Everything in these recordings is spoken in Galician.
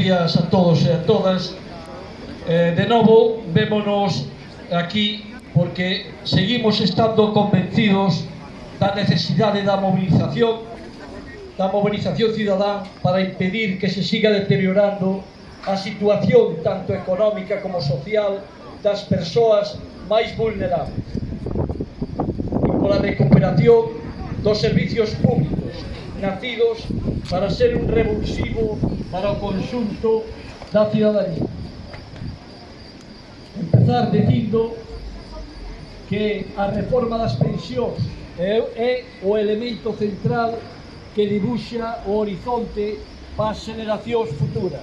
días a todos e a todas. Eh, de novo, vémonos aquí porque seguimos estando convencidos da necesidade da movilización da movilización cidadá para impedir que se siga deteriorando a situación tanto económica como social das persoas máis vulnerables e pola recuperación dos servicios públicos nacidos para ser un revulsivo para o conxunto da ciudadanía. Empezar dicindo que a reforma das pensións é, é o elemento central que dibuxa o horizonte para as generacións futuras.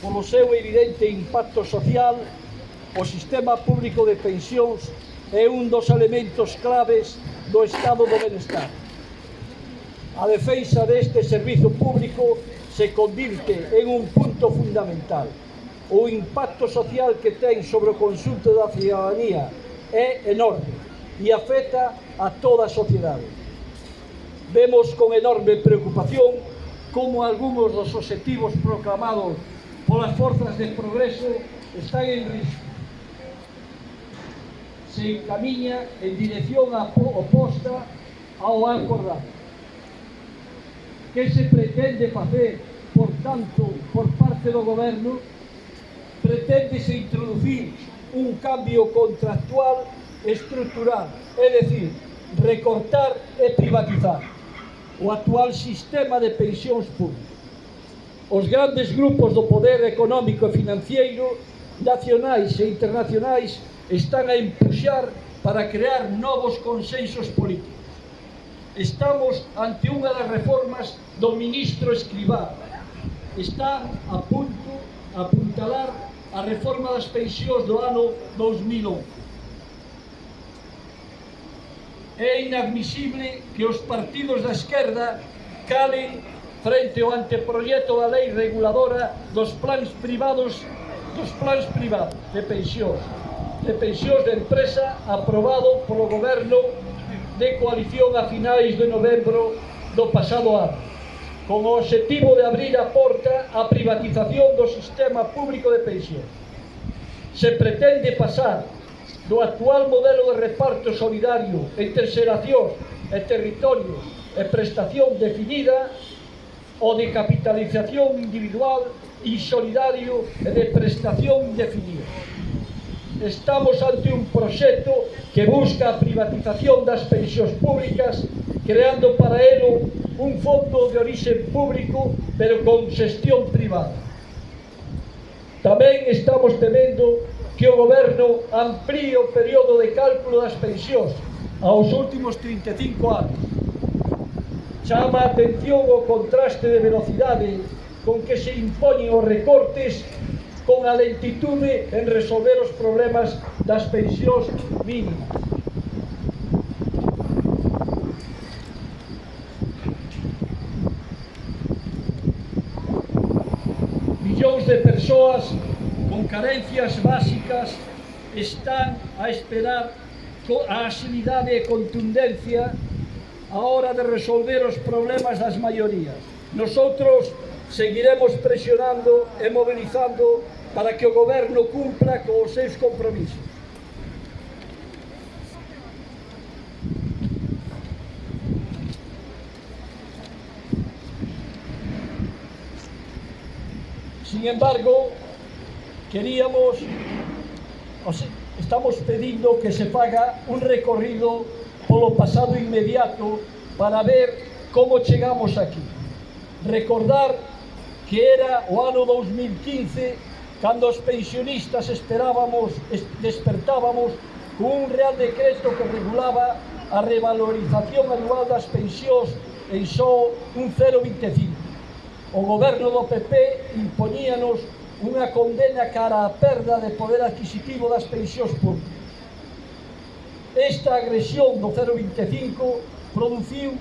Polo seu evidente impacto social, o sistema público de pensións é un dos elementos claves do estado do benestar. A defensa deste servizo público se convirte en un punto fundamental. O impacto social que ten sobre o consulto da ciudadanía é enorme e afecta a toda a sociedade. Vemos con enorme preocupación como algúns dos objetivos proclamados polas forzas de progreso están en risco. Se encamiña en dirección oposta ao acordado que se pretende facer, por tanto, por parte do goberno, Pretendese introducir un cambio contractual estructural, é dicir, recortar e privatizar o actual sistema de pensións públicas. Os grandes grupos do poder económico e financiero nacionais e internacionais están a empuxar para crear novos consensos políticos estamos ante unha das reformas do ministro Escribá. Está a punto a apuntalar a reforma das pensións do ano 2011. É inadmisible que os partidos da esquerda calen frente ao anteproyecto da lei reguladora dos plans privados dos plans privados de pensións de pensións de empresa aprobado polo goberno de coalición a finais de novembro do pasado ano, con o objetivo de abrir a porta á privatización do sistema público de pensión. Se pretende pasar do actual modelo de reparto solidario entre terceración e territorios e prestación definida o de capitalización individual e solidario e de prestación indefinida estamos ante un proxecto que busca a privatización das pensións públicas creando para elo un fondo de orixe público pero con xestión privada. Tamén estamos temendo que o goberno amplíe o período de cálculo das pensións aos últimos 35 anos. Chama a atención o contraste de velocidade con que se impoñen os recortes con a lentitude en resolver os problemas das pensións mínimas. Millóns de persoas con carencias básicas están a esperar a agilidade e contundencia a hora de resolver os problemas das maiorías. Nosotros seguiremos presionando e mobilizando para que o goberno cumpla con os seus compromisos. Sin embargo, queríamos, estamos pedindo que se faga un recorrido polo pasado inmediato para ver como chegamos aquí. Recordar que era o ano 2015, cando os pensionistas esperábamos, despertábamos cun real decreto que regulaba a revalorización anual das pensións en só un 0,25. O goberno do PP imponíanos unha condena cara á perda de poder adquisitivo das pensións públicas. Esta agresión do 0,25 produciu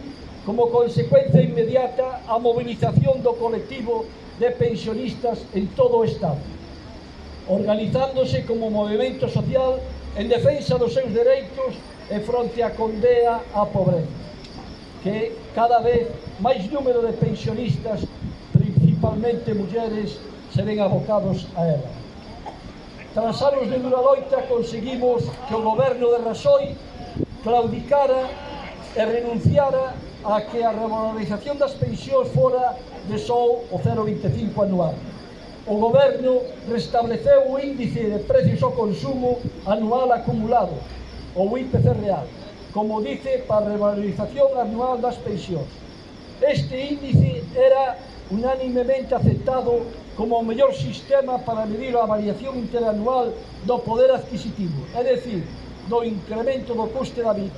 como consecuencia inmediata a movilización do colectivo de pensionistas en todo o Estado, organizándose como movimento social en defensa dos seus dereitos e fronte á condea á pobreza, que cada vez máis número de pensionistas, principalmente mulleres, se ven abocados a ela. Tras anos de dura loita conseguimos que o goberno de Rasoy claudicara e renunciara a que a revalorización das pensións fora de só o 0,25 anual. O goberno restableceu o índice de precios ao consumo anual acumulado, o IPC real, como dice para a revalorización anual das pensións. Este índice era unánimemente aceptado como o mellor sistema para medir a variación interanual do poder adquisitivo, é dicir, do incremento do coste da vida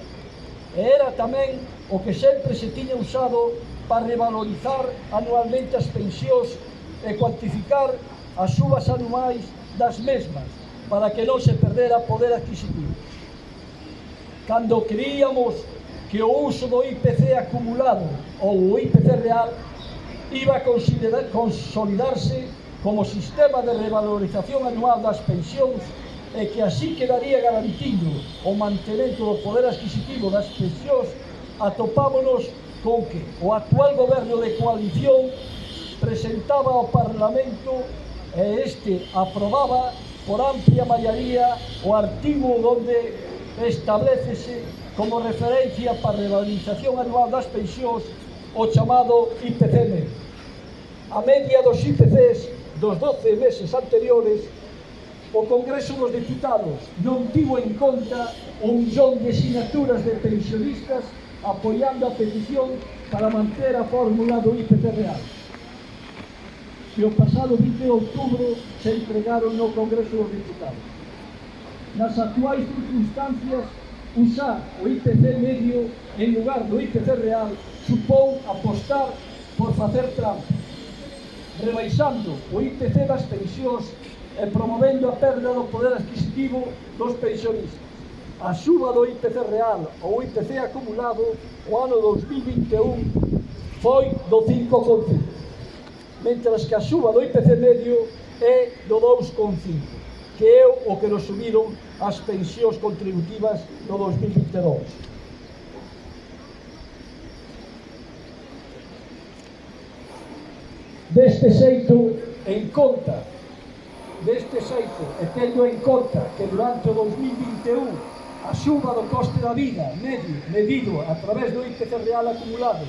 e era tamén o que sempre se tiña usado para revalorizar anualmente as pensións e cuantificar as subas anuais das mesmas para que non se perdera poder adquisitivo. Cando creíamos que o uso do IPC acumulado ou o IPC real iba a consolidarse como sistema de revalorización anual das pensións e que así quedaría garantido o mantemento do poder adquisitivo das pensións, atopámonos con que o actual goberno de coalición presentaba ao Parlamento e este aprobaba por amplia maioría o artigo onde establecese como referencia para a revalorización anual das pensións o chamado IPCM. A media dos IPCs dos 12 meses anteriores o Congreso dos Deputados non tivo en conta o millón de sinaturas de pensionistas apoiando a petición para manter a fórmula do IPC real que o pasado 20 de outubro se entregaron no Congreso dos Deputados. Nas actuais circunstancias, usar o IPC medio en lugar do IPC real supón apostar por facer trampa, rebaixando o IPC das pensións e promovendo a perda do poder adquisitivo dos pensionistas. A suba do IPC real ou IPC acumulado o ano 2021 foi do 5,5, mentras que a suba do IPC medio é do 2,5 que é o que nos subiron as pensións contributivas no 2022. Deste xeito, en conta deste xeito e tendo en conta que durante o 2021 a suba do coste da vida medio medido a través do IPC real acumulado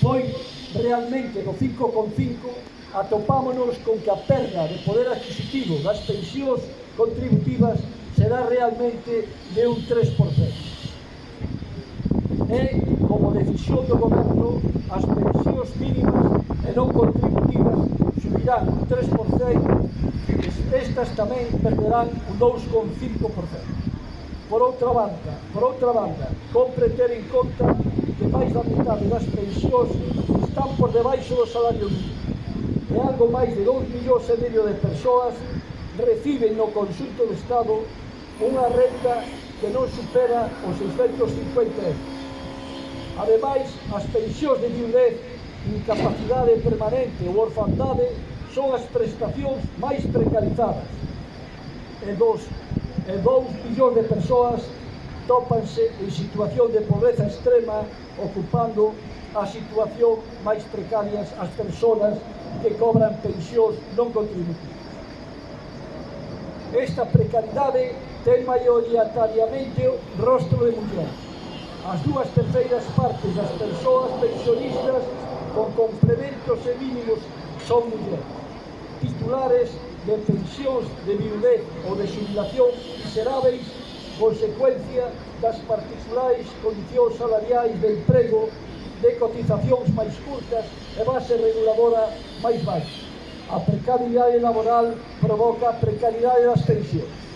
foi realmente do 5,5 atopámonos con que a perda de poder adquisitivo das pensións contributivas será realmente de un 3%. E, como decisión do goberno, as pensións mínimas e non contributivas subirán un 3% rendas tamén perderán un 2,5%. Por outra banda, por outra banda, compre ter en conta que máis da metade das pensións están por debaixo do salario mínimo. E algo máis de 2 millóns e medio de persoas reciben no consulto do Estado unha renta que non supera os 650 euros. Ademais, as pensións de viudez, incapacidade permanente ou orfandade son as prestacións máis precarizadas. E dos, e dous millóns de persoas tópanse en situación de pobreza extrema ocupando a situación máis precarias as persoas que cobran pensións non contributivas. Esta precariedade ten maioritariamente rostro de mulleres. As dúas terceiras partes das persoas pensionistas con complementos e mínimos son mulleres titulares de pensións de viudez ou de xubilación miseráveis consecuencia das particulares condicións salariais de emprego de cotizacións máis curtas e base reguladora máis baixa. A precariedade laboral provoca a precariedade das pensións.